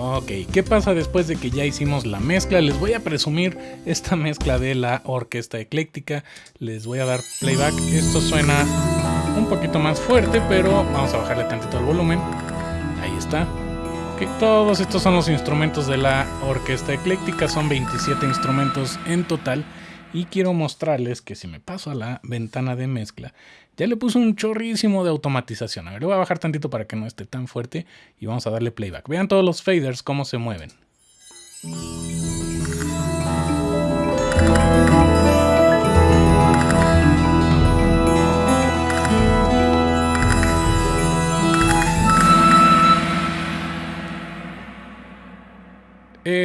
Ok, ¿qué pasa después de que ya hicimos la mezcla? Les voy a presumir esta mezcla de la orquesta ecléctica. Les voy a dar playback. Esto suena un poquito más fuerte, pero vamos a bajarle tantito el volumen. Ahí está. Okay, todos estos son los instrumentos de la orquesta ecléctica. Son 27 instrumentos en total. Y quiero mostrarles que si me paso a la ventana de mezcla, ya le puse un chorrísimo de automatización. A ver, le voy a bajar tantito para que no esté tan fuerte y vamos a darle playback. Vean todos los faders cómo se mueven.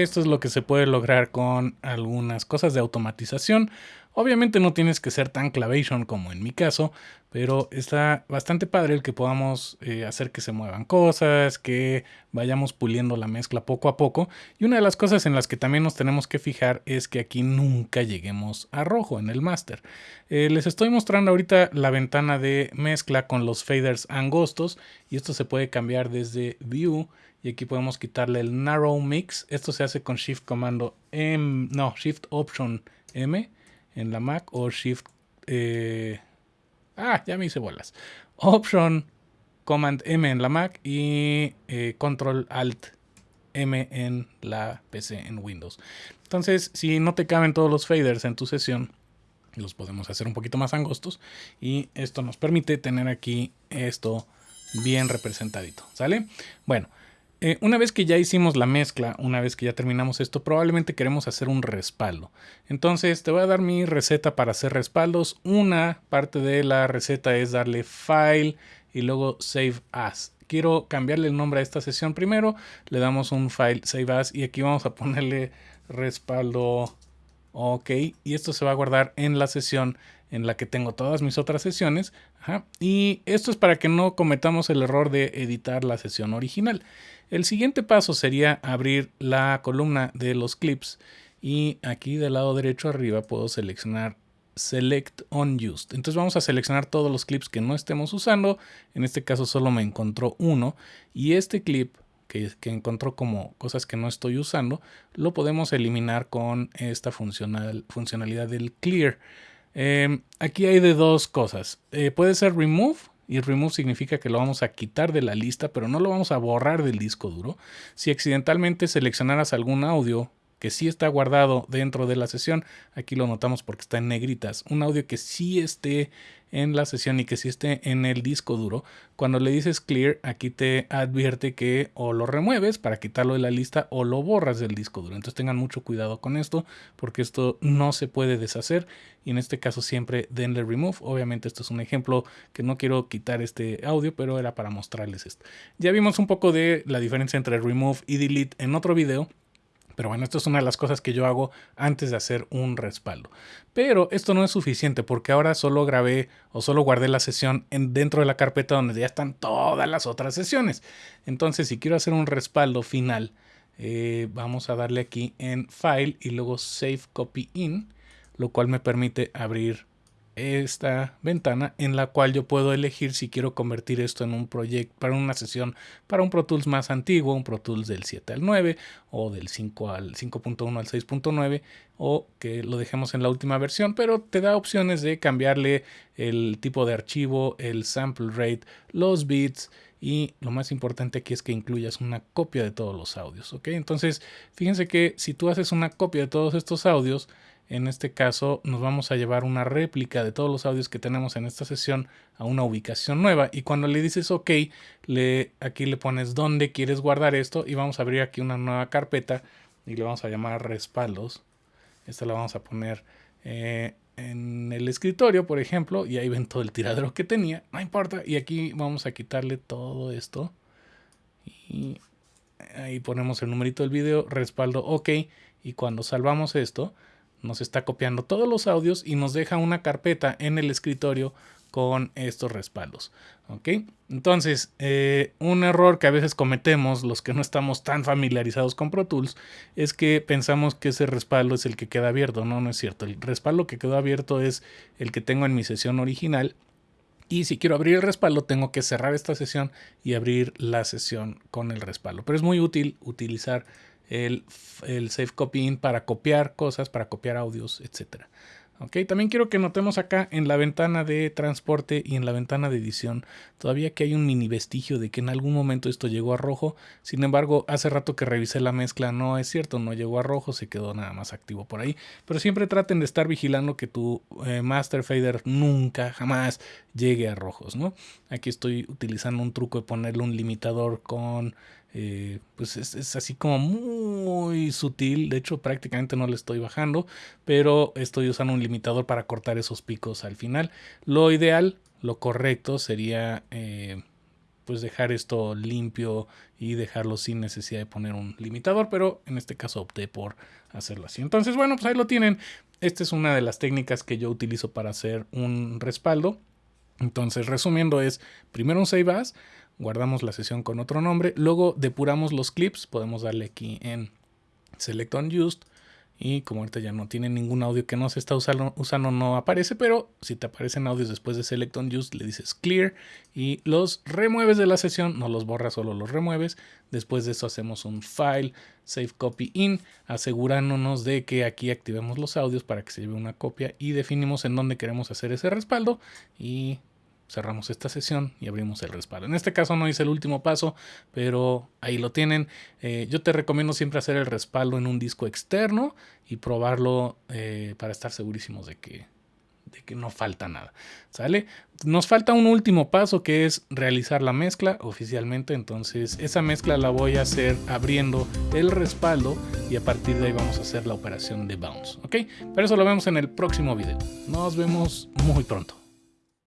Esto es lo que se puede lograr con algunas cosas de automatización. Obviamente no tienes que ser tan clavation como en mi caso, pero está bastante padre el que podamos eh, hacer que se muevan cosas, que vayamos puliendo la mezcla poco a poco. Y una de las cosas en las que también nos tenemos que fijar es que aquí nunca lleguemos a rojo en el master. Eh, les estoy mostrando ahorita la ventana de mezcla con los faders angostos y esto se puede cambiar desde View y aquí podemos quitarle el Narrow Mix. Esto se hace con Shift Comando M, no, Shift Option M en la Mac o Shift... Eh, ah, ya me hice bolas. Option Command M en la Mac y eh, Control Alt M en la PC en Windows. Entonces, si no te caben todos los faders en tu sesión, los podemos hacer un poquito más angostos y esto nos permite tener aquí esto bien representadito, ¿sale? Bueno, eh, una vez que ya hicimos la mezcla, una vez que ya terminamos esto, probablemente queremos hacer un respaldo. Entonces te voy a dar mi receta para hacer respaldos. Una parte de la receta es darle File y luego Save As. Quiero cambiarle el nombre a esta sesión primero. Le damos un File Save As y aquí vamos a ponerle respaldo OK. Y esto se va a guardar en la sesión en la que tengo todas mis otras sesiones. Y esto es para que no cometamos el error de editar la sesión original. El siguiente paso sería abrir la columna de los clips y aquí del lado derecho arriba puedo seleccionar Select Unused. Entonces vamos a seleccionar todos los clips que no estemos usando. En este caso solo me encontró uno y este clip que, encontró como cosas que no estoy usando lo podemos eliminar con esta funcionalidad del Clear. Eh, aquí hay de dos cosas. Eh, puede ser Remove y remove significa que lo vamos a quitar de la lista, pero no lo vamos a borrar del disco duro. Si accidentalmente seleccionaras algún audio que sí está guardado dentro de la sesión, aquí lo notamos porque está en negritas, un audio que sí esté en la sesión y que sí esté en el disco duro, cuando le dices clear, aquí te advierte que o lo remueves para quitarlo de la lista o lo borras del disco duro. Entonces tengan mucho cuidado con esto porque esto no se puede deshacer y en este caso siempre denle remove. Obviamente esto es un ejemplo que no quiero quitar este audio, pero era para mostrarles esto. Ya vimos un poco de la diferencia entre remove y delete en otro video. Pero bueno, esto es una de las cosas que yo hago antes de hacer un respaldo. Pero esto no es suficiente porque ahora solo grabé o solo guardé la sesión en, dentro de la carpeta donde ya están todas las otras sesiones. Entonces, si quiero hacer un respaldo final, eh, vamos a darle aquí en File y luego Save Copy In, lo cual me permite abrir esta ventana en la cual yo puedo elegir si quiero convertir esto en un proyecto para una sesión para un Pro Tools más antiguo, un Pro Tools del 7 al 9 o del 5 al 5.1 al 6.9 o que lo dejemos en la última versión, pero te da opciones de cambiarle el tipo de archivo, el sample rate, los bits y lo más importante aquí es que incluyas una copia de todos los audios, ¿ok? Entonces, fíjense que si tú haces una copia de todos estos audios, en este caso nos vamos a llevar una réplica de todos los audios que tenemos en esta sesión a una ubicación nueva. Y cuando le dices OK, le, aquí le pones dónde quieres guardar esto y vamos a abrir aquí una nueva carpeta y le vamos a llamar respaldos. Esta la vamos a poner eh, en el escritorio, por ejemplo, y ahí ven todo el tiradero que tenía, no importa, y aquí vamos a quitarle todo esto. Y ahí ponemos el numerito del video, respaldo OK. Y cuando salvamos esto, nos está copiando todos los audios y nos deja una carpeta en el escritorio con estos respaldos. ¿ok? Entonces, eh, un error que a veces cometemos los que no estamos tan familiarizados con Pro Tools es que pensamos que ese respaldo es el que queda abierto. No, no es cierto. El respaldo que quedó abierto es el que tengo en mi sesión original Y si quiero abrir el respaldo, tengo que cerrar esta sesión y abrir la sesión con el respaldo. Pero es muy útil utilizar el, el Safe Copy para copiar cosas, para copiar audios, etcétera. También quiero que notemos acá en la ventana de transporte y en la ventana de edición todavía que hay un mini vestigio de que en algún momento esto llegó a rojo. Sin embargo, hace rato que revisé la mezcla, no es cierto, no llegó a rojo, se quedó nada más activo por ahí. Pero siempre traten de estar vigilando que tu eh, Master Fader nunca, jamás llegue a rojos, ¿no? Aquí estoy utilizando un truco de ponerle un limitador con eh, pues es, así como muy sutil. De hecho, prácticamente no le estoy bajando, pero estoy usando un limitador para cortar esos picos al final. Lo ideal, lo correcto sería eh, pues dejar esto limpio y dejarlo sin necesidad de poner un limitador, pero en este caso opté por hacerlo así. Entonces, bueno, pues ahí lo tienen. Esta es una de las técnicas que yo utilizo para hacer un respaldo. Entonces, resumiendo, es primero un save as, guardamos la sesión con otro nombre, luego depuramos los clips, podemos darle aquí en Select on Used y como ahorita ya no tiene ningún audio que no se está usando, usando no aparece, pero si te aparecen audios después de Select on Used le dices Clear y los remueves de la sesión, no los borras, solo los remueves. Después de eso hacemos un File, Save Copy In, asegurándonos de que aquí activemos los audios para que se lleve una copia y definimos en dónde queremos hacer ese respaldo y cerramos esta sesión y abrimos el respaldo. En este caso no hice el último paso, pero ahí lo tienen. Eh, yo te recomiendo siempre hacer el respaldo en un disco externo y probarlo eh, para estar segurísimos de que, de que no falta nada. ¿Sale? Nos falta un último paso que es realizar la mezcla oficialmente. Entonces esa mezcla la voy a hacer abriendo el respaldo y a partir de ahí vamos a hacer la operación de bounce. ¿Ok? Pero eso lo vemos en el próximo video. Nos vemos muy pronto.